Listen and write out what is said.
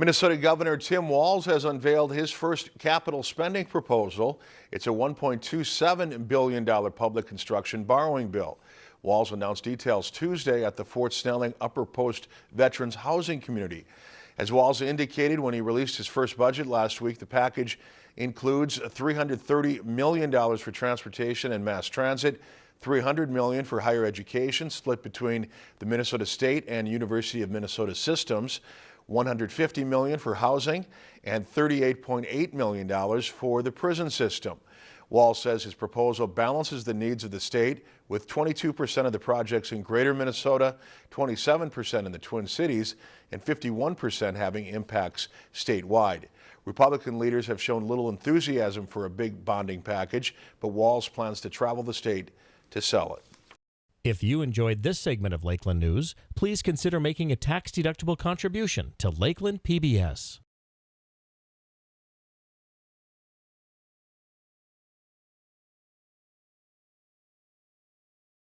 Minnesota Governor Tim Walz has unveiled his first capital spending proposal. It's a $1.27 billion public construction borrowing bill. Walz announced details Tuesday at the Fort Snelling Upper Post Veterans Housing Community. As Walz indicated when he released his first budget last week, the package includes $330 million for transportation and mass transit, 300 million for higher education split between the Minnesota State and University of Minnesota systems, 150 million for housing and $38.8 million for the prison system. Walz says his proposal balances the needs of the state with 22% of the projects in greater Minnesota, 27% in the Twin Cities, and 51% having impacts statewide. Republican leaders have shown little enthusiasm for a big bonding package, but Walz plans to travel the state to sell it. If you enjoyed this segment of Lakeland News, please consider making a tax-deductible contribution to Lakeland PBS.